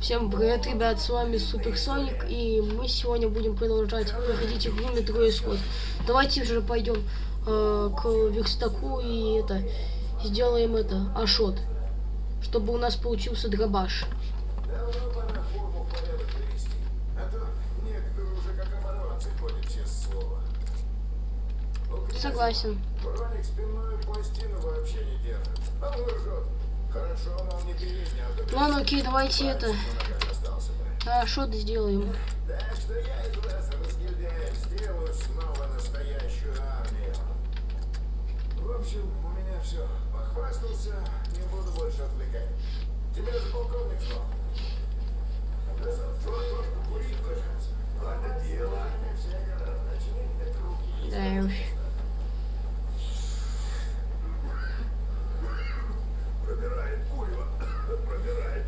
Всем привет, ребят, с вами Суперсоник, и мы сегодня будем продолжать проходить игру Метро Исход. Давайте уже пойдем э, к верстаку и это, сделаем это, ашот, чтобы у нас получился дробаш. Согласен. Броник спинную пластину вообще не держит. А лжет. А Ладно, окей, давайте это, сделаем. Так что настоящую армию. В. Да вот покурить выжаться. Это дело. Все начни руки. Да уж. Пробирает курево. Пробирает.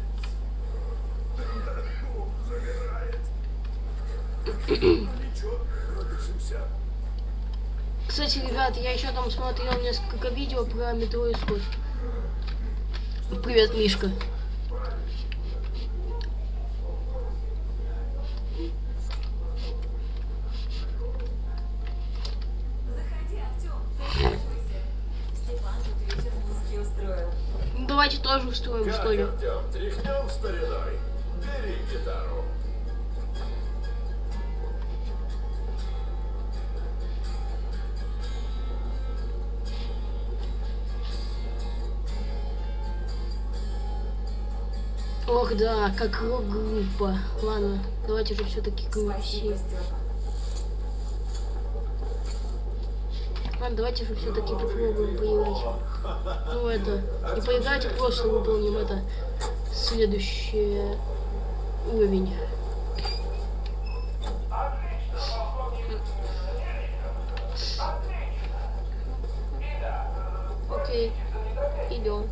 Забирает. Ничего, продышимся. Кстати, ребят, я еще там смотрел несколько видео про метро исход. Привет, Мишка. Давайте тоже устроим, что ли. Гитару. Ох, да, как рок-группа. Ладно, давайте же все-таки Спасибо. Степа. Ладно, давайте же все-таки попробуем поиграть. Ну, это, не поиграть, а просто выполним это следующий уровень. Окей, идем.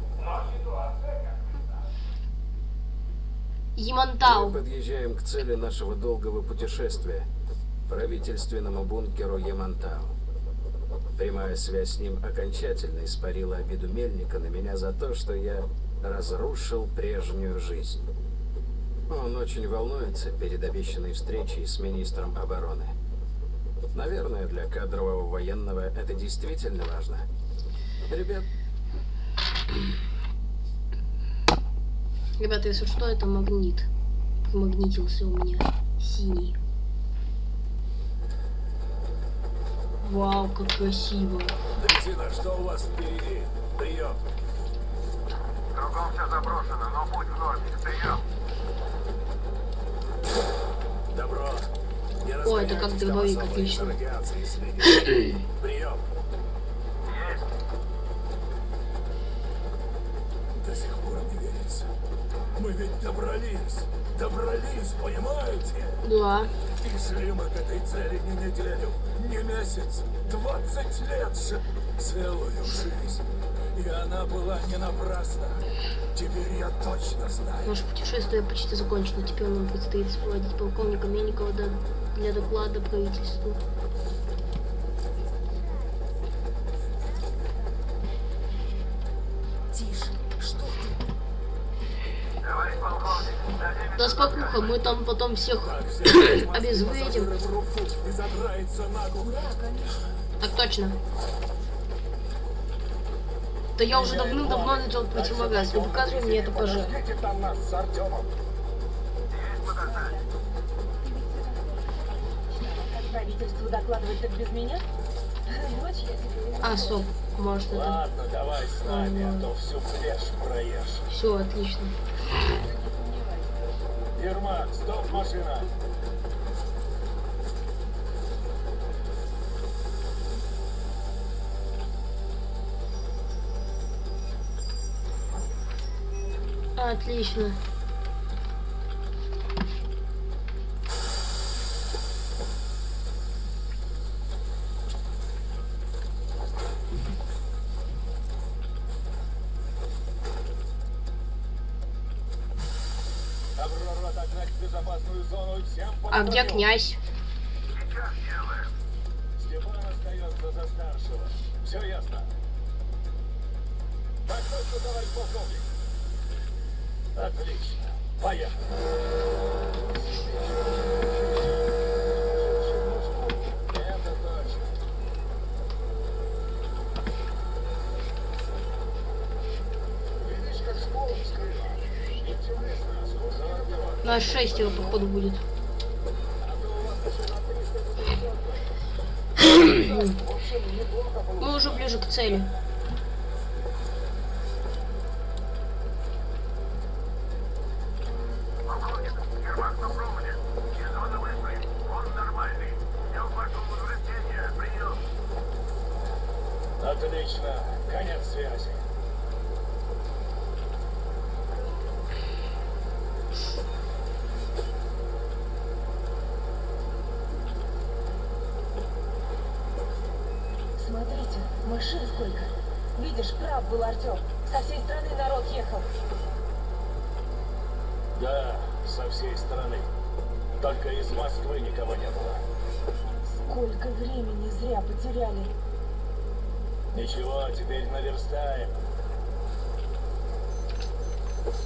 Мы Ямантау. подъезжаем к цели нашего долгого путешествия – правительственному бункеру Ямантау. Прямая связь с ним окончательно испарила обиду Мельника на меня за то, что я разрушил прежнюю жизнь. Он очень волнуется перед обещанной встречей с министром обороны. Наверное, для кадрового военного это действительно важно. Ребят, Ребята, если что, это магнит. Примагнитился у меня. Синий. Вау, как красиво. Дрезина, что у вас впереди? Прием. Кругом все заброшено, но путь в норме. Прием. Добро. О, это как дробовик, отлично. Прием. Мы ведь добрались. Добрались, понимаете? Да. И шли мы к этой цели не неделю, не месяц, 20 лет же. Целую жизнь. И она была не напрасна. Теперь я точно знаю. Наше путешествие почти закончено. Теперь нам предстоит сопроводить полковника Мельникова до- для доклада правительству. Спокуха, мы там потом всех обезвредим. Так точно. Да я уже давным-давно начал противогаз. Не показывай мне это, пожалуйста. Правительству докладывать так без меня? А, стоп. Может это... Ладно, давай с нами, а то всю пляж проешь. Все, отлично. Ермак, стоп, машина. Отлично. А где князь? Все ясно. Так. Отлично. Поехали. На 6 его, походу, будет. Мы уже ближе к цели.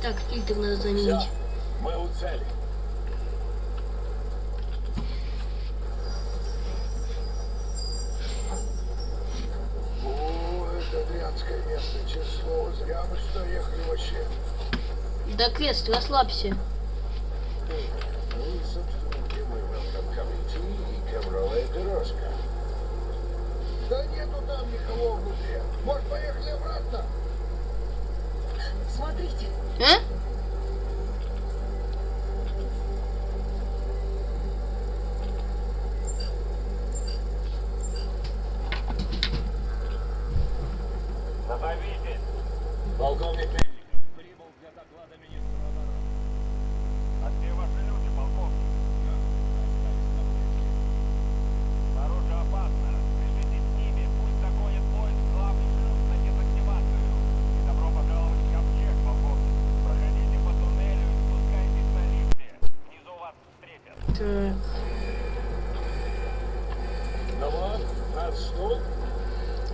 Так, фильтр надо заменить. Все, мы у цели. О, это дрянское место, число. Мы сюда ехали вообще. Да, Квест, расслабься. Ну да нету там никого внутри. Может, Смотрите. А?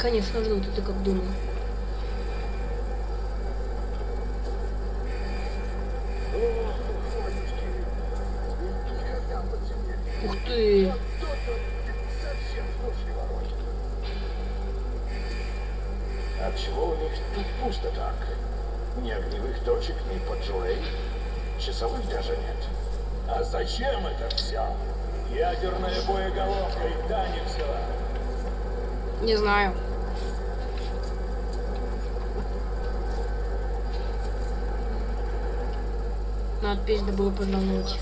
конечно, жду, ты как думал. Ух ты! Отчего у них тут пусто так? Ни огневых точек, ни поджурей. Часовых даже нет. А зачем это все? Ядерная боеголовка и не взяла. Не знаю. надо пизда было повернуть.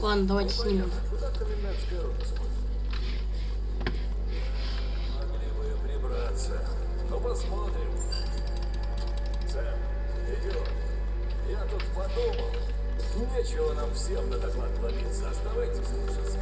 Ладно, давайте снимем. Ну посмотрим. Сэм, идет. Я тут подумал. Нечего нам всем на доклад ловиться. Оставайтесь лучше с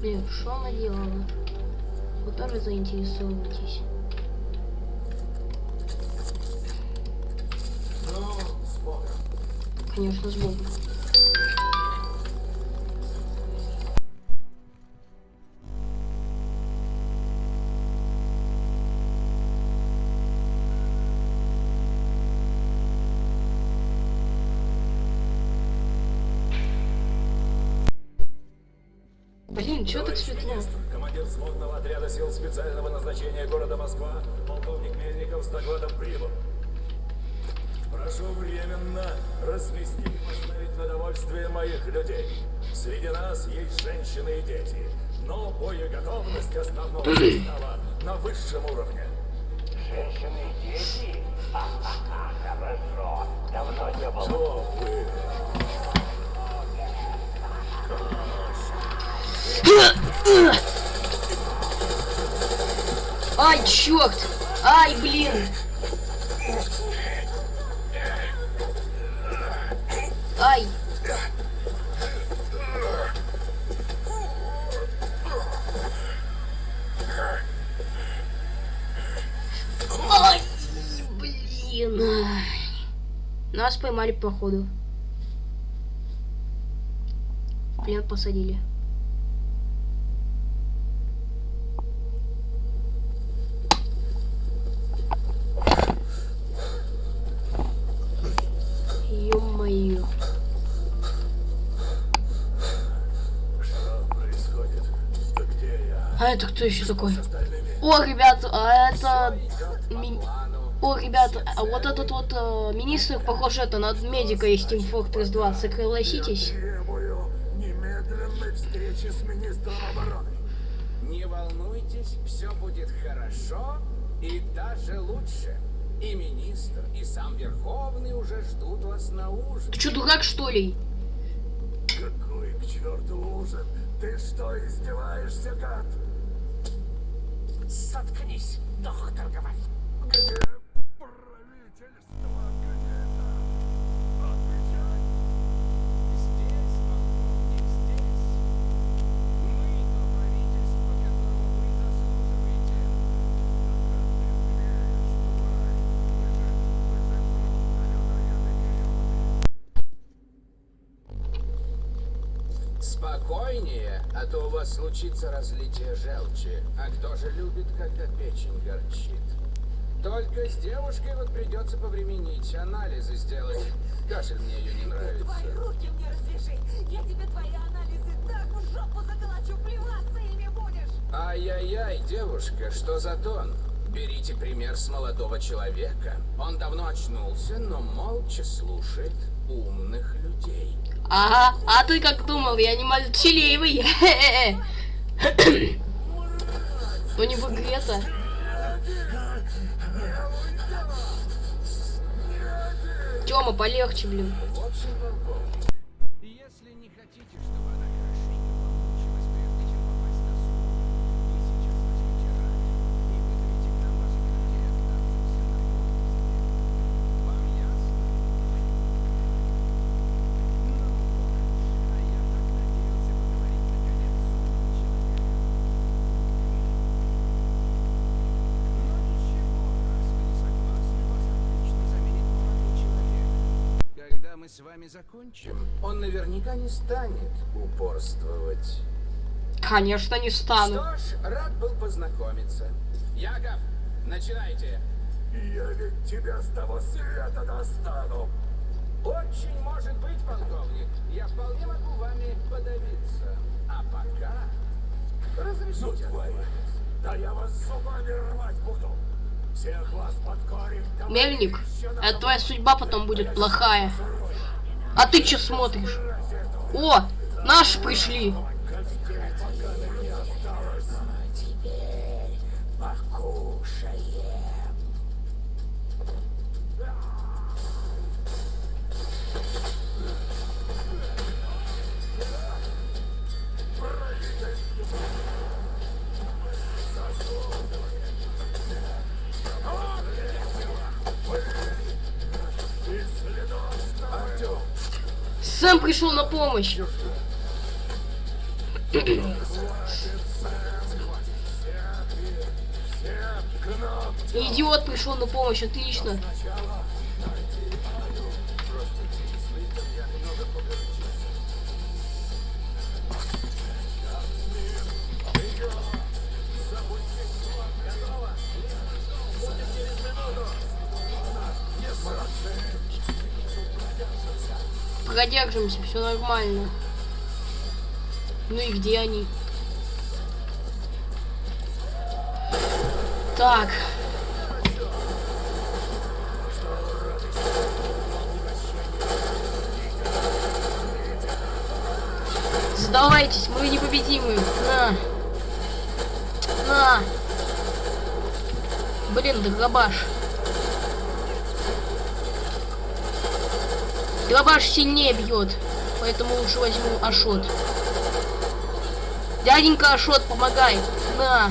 Блин, что она делала? Вы тоже заинтересовываетесь. Ну, Конечно, с Богом. Нас поймали походу. В плен посадили. Ё-моё. А это кто еще такой? О, ребята, а это... О, ребята, а вот этот вот э, министр, похоже, это на медика из Team Fortress 2. Согласитесь? Требую немедленной встречи с министром обороны. Не волнуйтесь, все будет хорошо и даже лучше. И министр, и сам Верховный уже ждут вас на ужин. Ты что, дурак, что ли? Какой к черту ужин? Ты что, издеваешься, гад? Заткнись, доктор говорит. Спокойнее, а то у вас случится разлитие желчи. А кто же любит, когда печень горчит? Только с девушкой вот придется повременить, анализы сделать. Кашель мне ее не нравится. Твои руки мне развяжи. Я тебе твои анализы так в жопу заколочу, плеваться ими будешь. Ай-яй-яй, девушка, что за тон? Берите пример с молодого человека. Он давно очнулся, но молча слушает умных людей. Ага, а ты как думал, я не молчаливый. Ну не в. Тёма, полегче, блин. С вами закончим, он наверняка не станет упорствовать. Конечно, не стану. Что ж, рад был познакомиться. Яков, начинайте. Я ведь тебя с того света достану! Очень может быть, полковник. Я вполне могу вами подавиться. А пока Ну, разрешите. твои! Да я вас зубами рвать буду! Мельник, это твоя судьба потом будет плохая. А ты что смотришь? О, наши пришли. Сэм пришел на помощь. Идиот пришел на помощь, отлично. Продержимся, все нормально. Ну и где они? Так. Сдавайтесь, мы непобедимы. На. На. Блин, да габаш. Дробаш сильнее бьет. Поэтому лучше возьму Ашот. Дяденька Ашот, помогай. На.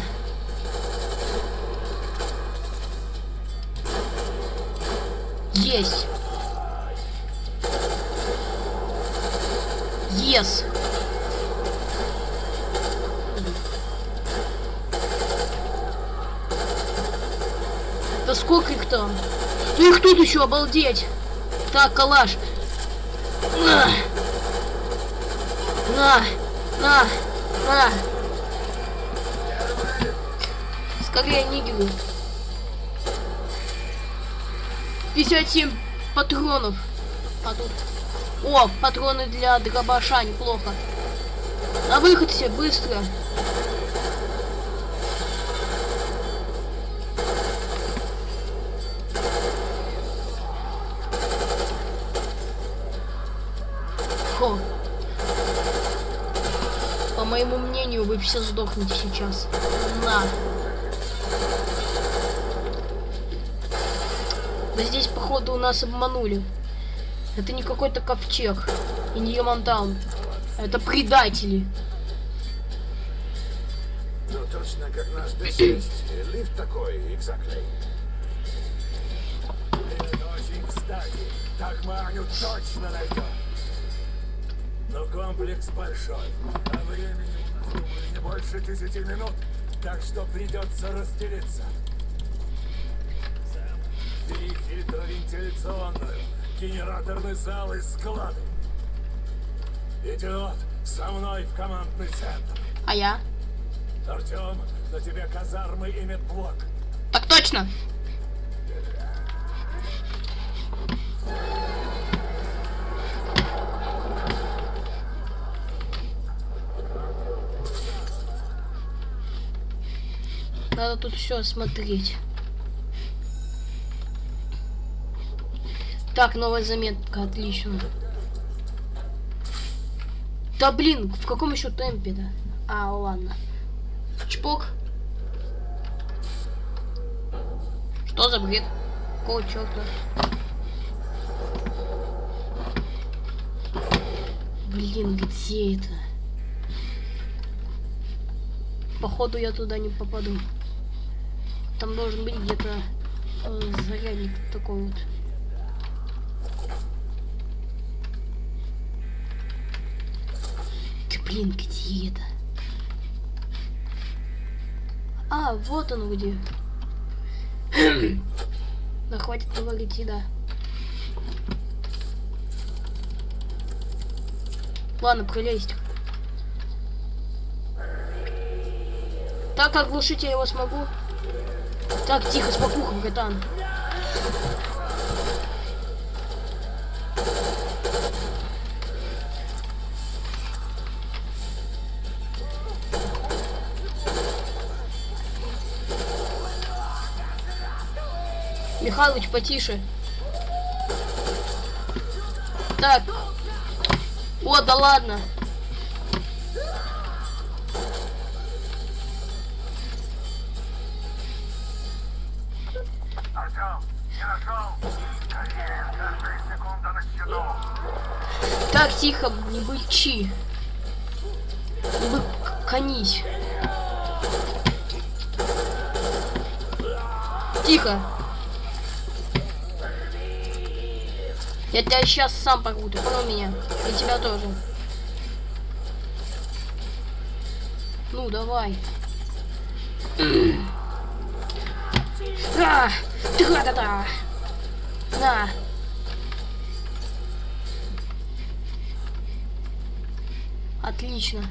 Есть. Yes. Да сколько их там? Да их тут еще, обалдеть. Так, калаш. На. На. На. На. Скорее, нигеры. 57 патронов. Тут... О, патроны для дробаша, неплохо. На выход все, быстро. Мнению, вы все сдохнете сейчас. На. Да здесь, походу, у нас обманули. Это не какой-то ковчег. И не Ямантаун. Это предатели. Ну, точно как наш Д6. Лифт такой, exactly. Так мы точно найдем. Но комплекс большой, а времени нас, не больше десяти минут, так что придется расстелиться. Сэм, бери фильтровентиляционную, генераторный зал и склады. Идиот, со мной в командный центр. А я? Артем, на тебе казармы и медблок. Так точно. Надо тут все осмотреть. Так, новая заметка, отлично. Да блин, в каком еще темпе, да? А, ладно. Чпок. Что за бред? Какого черта? Блин, где это? Походу я туда не попаду. Там должен быть где-то э, зарядник такой вот. Ты, блин, где это? А, вот он где. Да хватит говорить, да. Ладно, пролезть. Так, оглушить я его смогу. Так, тихо, спокуха, братан. Михалыч, потише. Так. О, да ладно. Тихо, не бычи. Быканись. Тихо. Я тебя сейчас сам порву, ты понял меня? И тебя тоже. Ну, давай. А, тра-та-та. На. Отлично.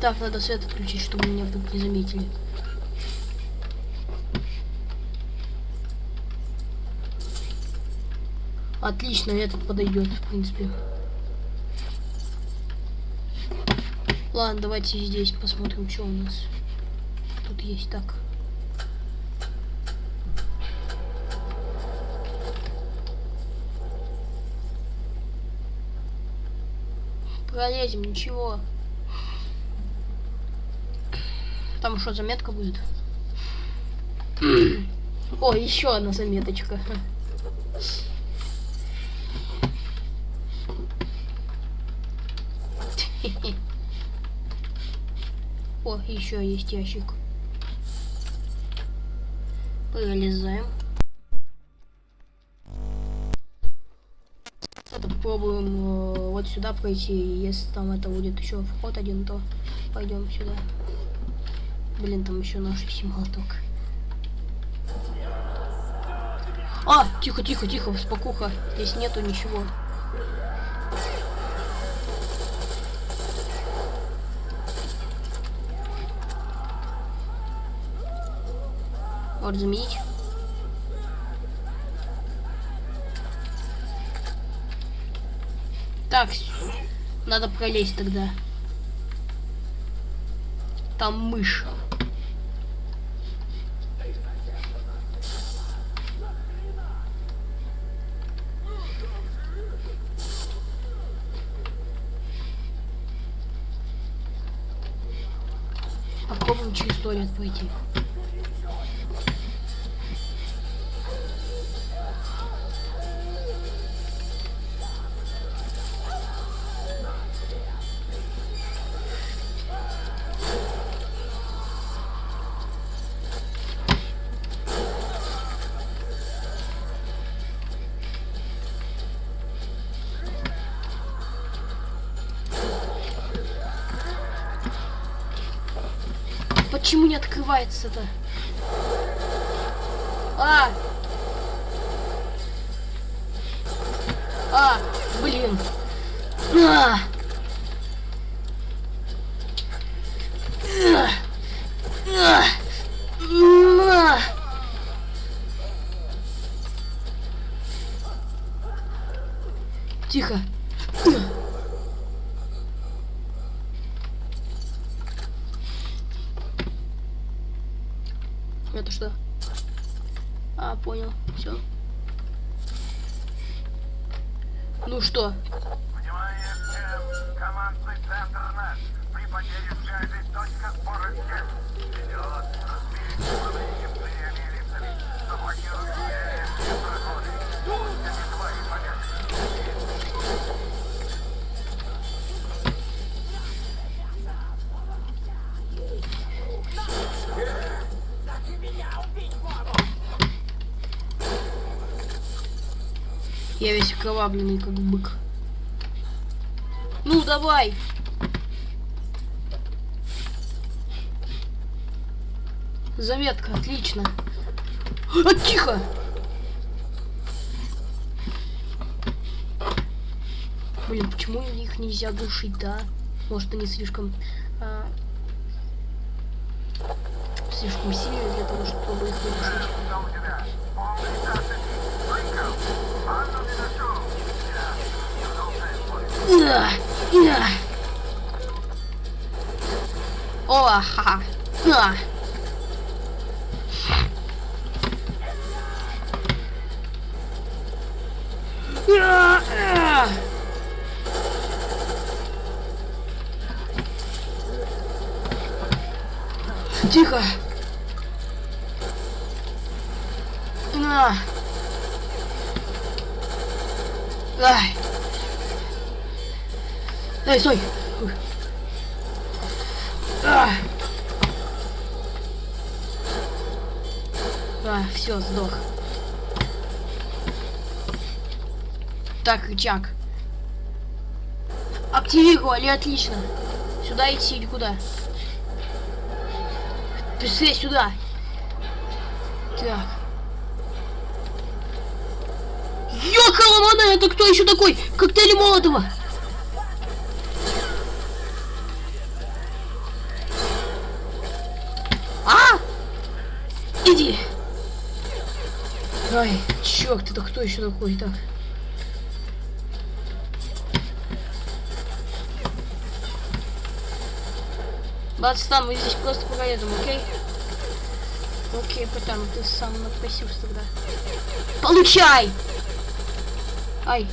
Так, надо свет отключить, чтобы меня вдруг не заметили. Отлично, этот подойдет, в принципе. Ладно, давайте здесь посмотрим, что у нас тут есть. Так. Пролезем, ничего. Там что, заметка будет? О, еще одна заметочка. О, еще есть ящик. Пролезаем. Это попробуем э, вот сюда пройти. Если там это будет еще вход один, то пойдем сюда. Блин, там еще наш молоток. А, тихо, тихо, тихо, спокуха. Здесь нету ничего. Вот заменить. Так, надо пролезть тогда. Там мышь. Попробуем через туалет пройти. А! А! Это что? А, понял. Все. Ну что? Командный Я весь окровавленный, как бык. Ну, давай! Заметка, отлично. А, тихо! Блин, почему их нельзя душить, да? Может, они слишком... а, слишком сильные для того, чтобы их удушить. Что у тебя? Полный тактик! Рынков! Анну Минасу! Да, да. О, ха. Да. А, а. Тихо. На. Ай. Эй, стой! А, а все, сдох. Так, рычаг. Активировали, отлично. Сюда идти или куда? Быстрее сюда. Так. Ёкаламана, это кто еще такой? Коктейль Молотова. А! Иди! Ай, черт, это кто еще такой? Так. Бацтан, мы здесь просто поедем, окей? Окей, братан, ты сам напросился тогда. Получай! Ай.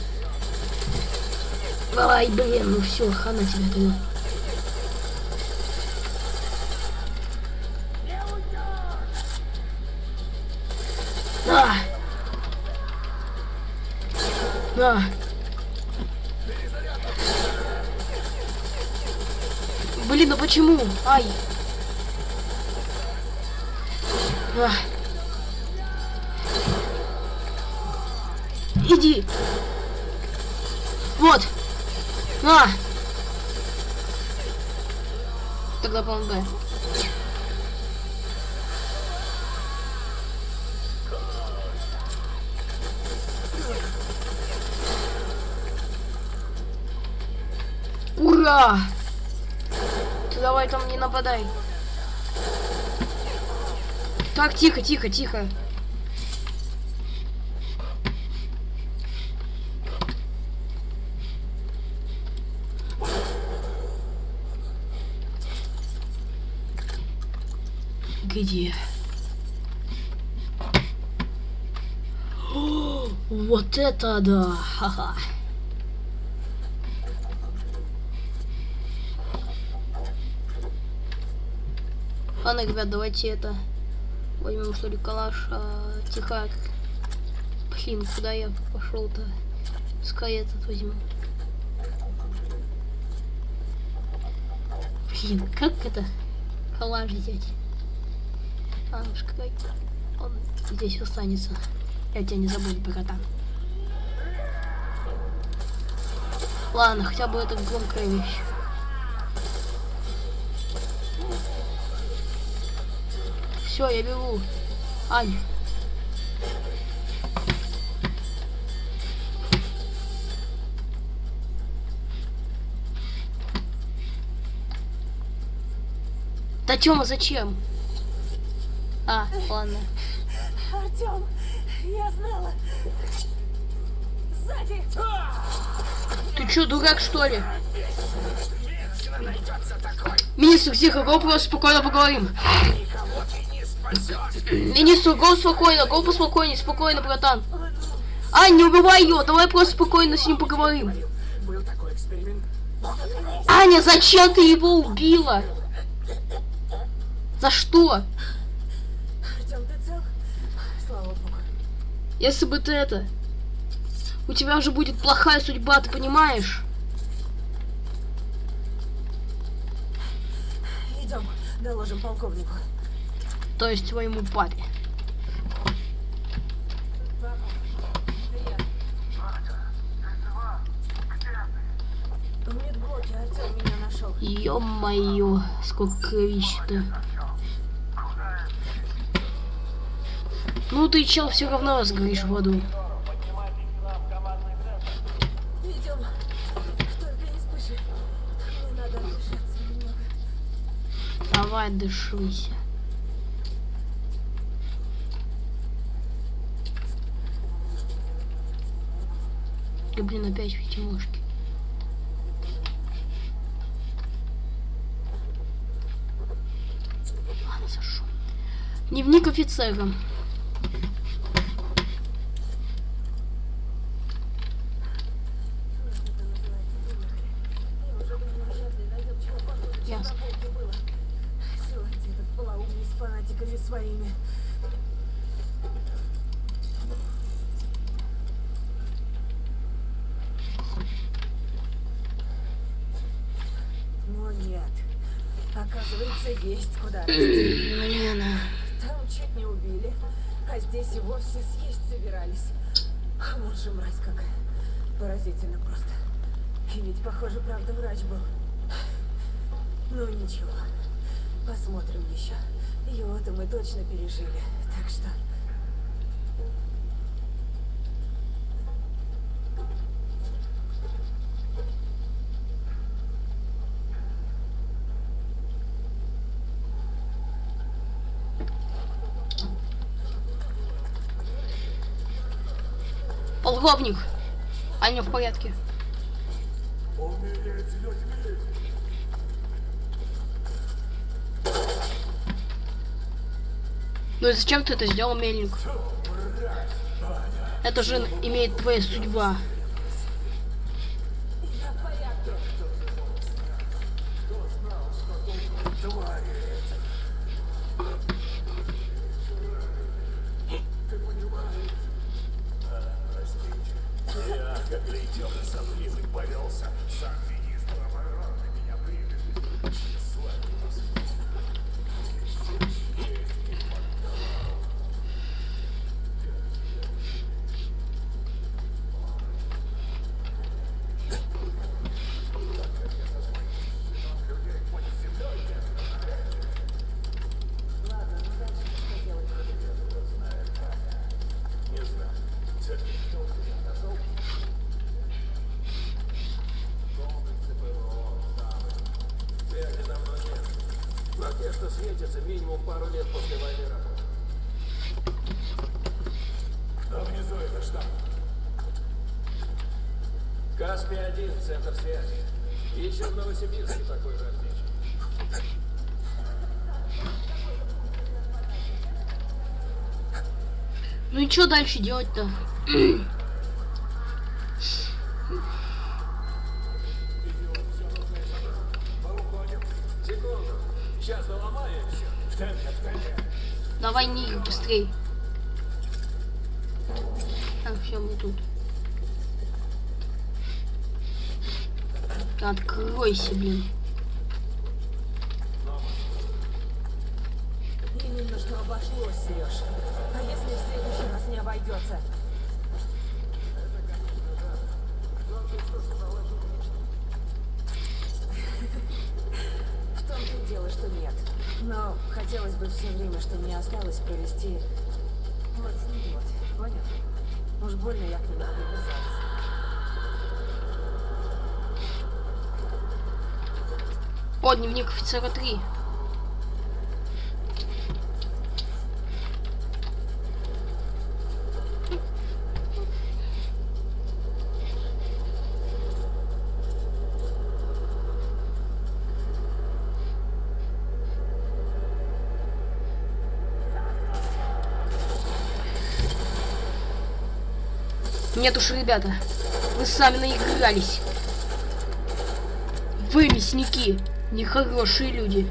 Ай, блин, ну все, хана тебе тогда. А! Да. Блин, ну почему? Ай. Ах. Иди. Вот. На. Тогда, по-моему, Ура! Ты давай там не нападай. Так, тихо, тихо, тихо. Где? О, вот это да! Ха-ха. Ладно, ребят, давайте это возьмем что ли калаш. А, тихо. Блин, куда я пошел-то? Пускай этот возьму. Блин, как это калаш взять? А, уж какой он здесь останется. Я тебя не забуду, братан. Ладно, хотя бы это громкая вещь. Все, я бегу. Ань. Да Тёма, зачем? А, ладно. Артем, я знала. Сзади. Ты чё, дурак, что ли? Министр, тихо, просто спокойно поговорим. Министр, го спокойно, го поспокойнее, спокойно, братан. А, не убивай ее, давай просто спокойно с ним поговорим. Аня, зачем ты его убила? За что? Если бы ты это... У тебя уже будет плохая судьба, ты понимаешь? Идем, доложим полковнику. То есть твоему папе. Ё-моё, сколько кровища-то. Ну ты, чел, все равно сгоришь в аду. Идем. Только не спеши. Мне надо отдышаться немного. Давай, дышися. Да блин, опять пятимушки. Ладно, зашел. Дневник офицера. Ясно. на полке было. Сегодня этот полоумный с фанатиками своими. Но нет. Оказывается, есть куда расти. Блин. Там чуть не убили, а здесь и вовсе съесть собирались. А Вот же мразь какая. Поразительно просто. И ведь, похоже, правда врач был. Ну ничего. Посмотрим еще. Его-то мы точно пережили. Так что... Полковник. Аня в порядке. Ну и зачем ты это сделал, Мельник? Это же имеет твоя судьба. Все, сам язык повелся, сам минимум пару лет после войны работают. А внизу это что? Каспий-1, центр связи. Еще в Новосибирске такой же отмечен. Ну и что дальше делать-то? Секунду. Сейчас доломаем все. В темпе, в темпе. Давай не быстрей. Так, все, мы тут. Откройся, блин. Именно что обошлось, Сереж. А если в следующий раз не обойдется? В том-то и дело, что нет. Но хотелось бы все время, что мне осталось, провести вот с ним вот. Понял? Уж больно я к нему привязалась. О, дневник офицера 3. Нет уж, ребята, вы сами наигрались. Вы мясники, нехорошие люди.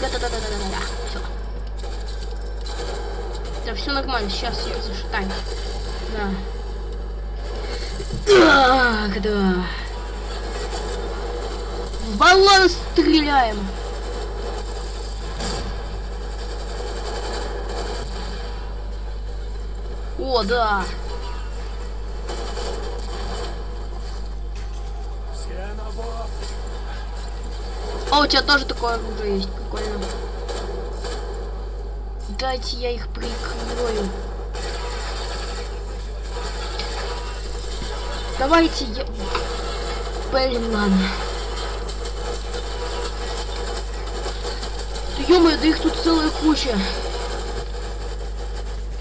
Да-да-да-да-да-да. Все. Да, все нормально, сейчас ее зашатаем. Да. Так, да. Баллон стреляем. О, да. А у тебя тоже такое оружие есть, прикольно. Дайте я их прикрою. Давайте я... Блин, ладно. Ё да их тут целая куча.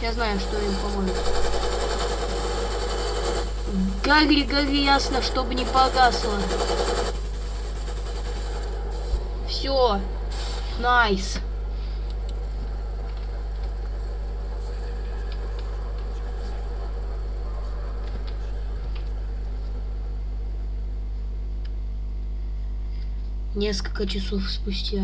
Я знаю, что им поможет. Гори, гори ясно, чтобы не погасло. Все. Найс. Несколько часов спустя.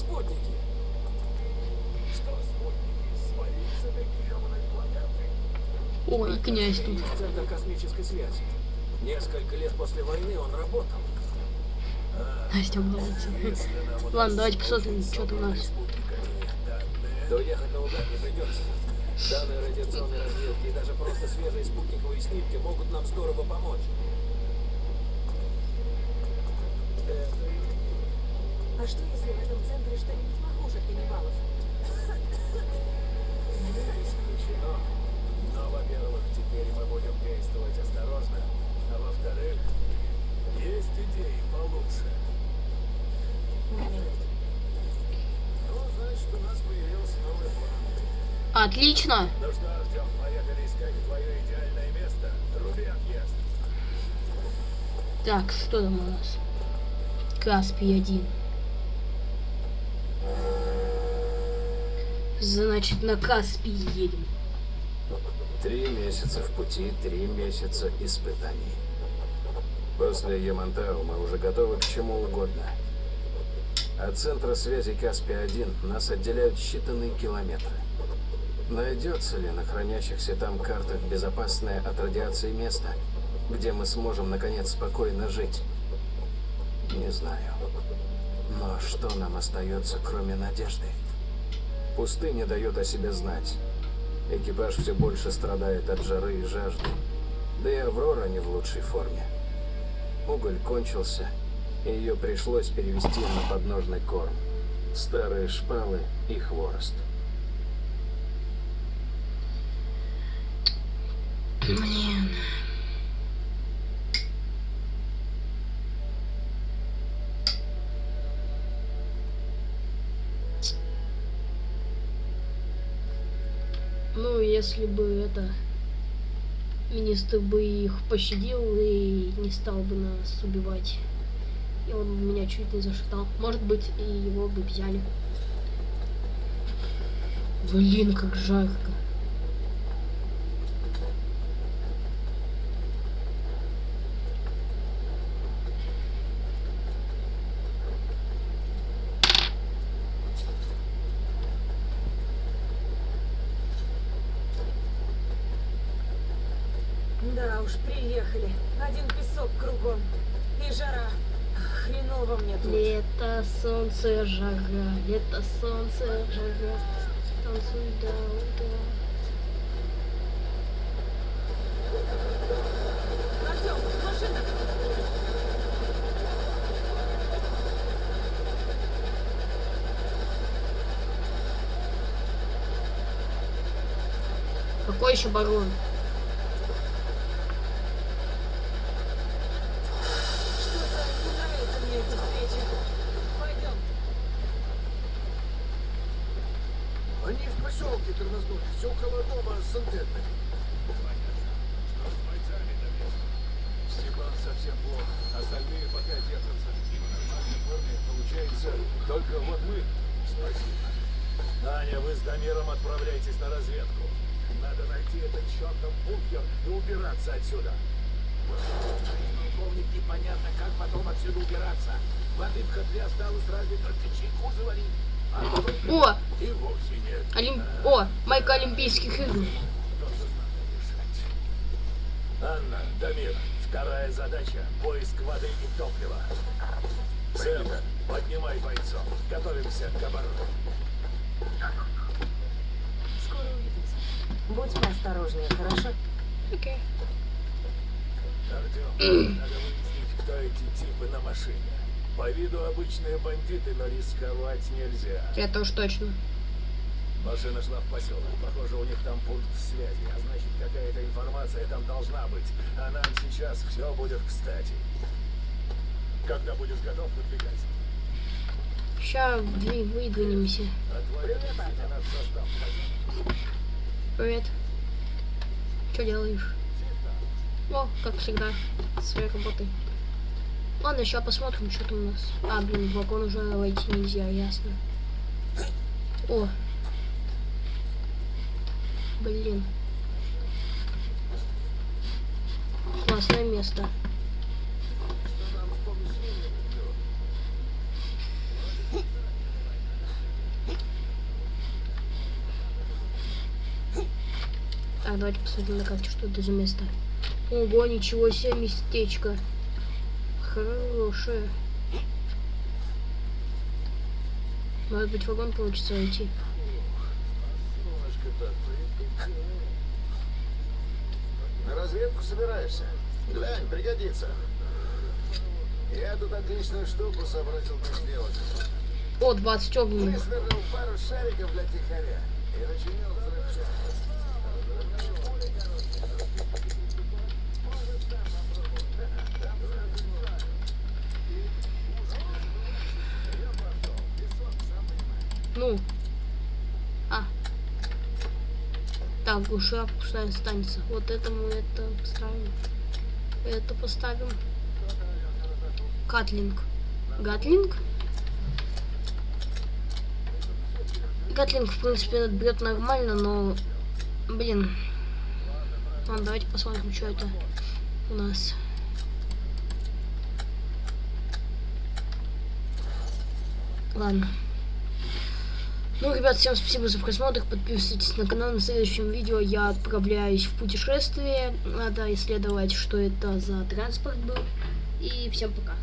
Спутники. Что спутники? С гребаной планеты? Ой, князь тут. Центр космической связи. Несколько лет после войны он работал. Настя улыбается. Если нам Ладно, давайте посмотрим, что там у нас. спутниками данные, то ехать наугад не придется. Данные радиационной разведки и даже просто свежие спутниковые снимки могут нам здорово помочь. А что, если центре что-нибудь похуже каннибалов? Не исключено. Но, во-первых, теперь мы будем действовать осторожно. А во-вторых, есть идеи получше. Ну, значит, у нас появился новый план. Отлично. Ну что, Артем, поехали искать твое идеальное место. Труби отъезд. Так, что там у нас? Каспий 1. Значит, на Каспий едем. Три месяца в пути, три месяца испытаний. После Ямантау мы уже готовы к чему угодно. От центра связи Каспия-1 нас отделяют считанные километры. Найдется ли на хранящихся там картах безопасное от радиации место, где мы сможем, наконец, спокойно жить? Не знаю. Но что нам остается, кроме надежды? Пустыня дает о себе знать. Экипаж все больше страдает от жары и жажды. Да и Аврора не в лучшей форме. Уголь кончился, и ее пришлось перевести на подножный корм. Старые шпалы и хворост. Блин. Ну, если бы это министр бы их пощадил и не стал бы нас убивать. И он меня чуть не зашатал. Может быть, и его бы взяли. Блин, как жарко. Да уж, приехали. Один песок кругом. И жара. Хреново мне тут. Лето, солнце, жара, лето, солнце, жара. Танцуй, да, да. Артем, машина! Какой еще барон? Что-то не нравится мне эта встреча. Пойдем. Они в поселке тормознулись, около дома с антеннами. Что с бойцами-то Степан совсем плохо. Остальные пока держатся. В нормальной форме получается только вот мы. Спасибо. Аня, вы с Дамиром отправляйтесь на разведку. Надо найти этот чертов бункер и убираться отсюда. Полковник, непонятно, как потом отсюда убираться. Воды в котле осталось разве только чайку заварить. А то О, и вовсе нет. Олим... О, майка Игр. Анна, Дамир, вторая задача – поиск воды и топлива. Сэм, поднимай бойцов. Готовимся к обороне. Скоро увидимся. Будь поосторожнее, хорошо? Окей. Артем, надо выяснить, кто эти типы на машине. По виду обычные бандиты, но рисковать нельзя. Это уж точно. Машина шла в поселок. Похоже, у них там пункт связи. А значит, какая-то информация там должна быть. А нам сейчас все будет кстати. Когда будешь готов, выдвигайся. Сейчас выдвинемся. Привет. Что делаешь? О, как всегда, своей работой. Ладно, сейчас посмотрим, что там у нас. А, блин, в вагон уже войти нельзя, ясно. О. Блин. Классное место. Так, давайте посмотрим на карте, что это за место. Ого, ничего себе местечко. Хорошее. Может быть, вагон получится войти. На разведку собираешься? Глянь, пригодится. Я тут отличную штуку сообразил как сделать. О, 20 огненных. Высвернул пару шариков для тихаря и начинил. Ну. А. Так, глушак пустая останется. Вот это мы это поставим. Это поставим. Катлинг. Гатлинг? Гатлинг, в принципе, бьет нормально, но... Блин. Ладно, давайте посмотрим, что это у нас. Ладно. Ну, ребят, всем спасибо за просмотр. Подписывайтесь на канал. На следующем видео я отправляюсь в путешествие. Надо исследовать, что это за транспорт был. И всем пока.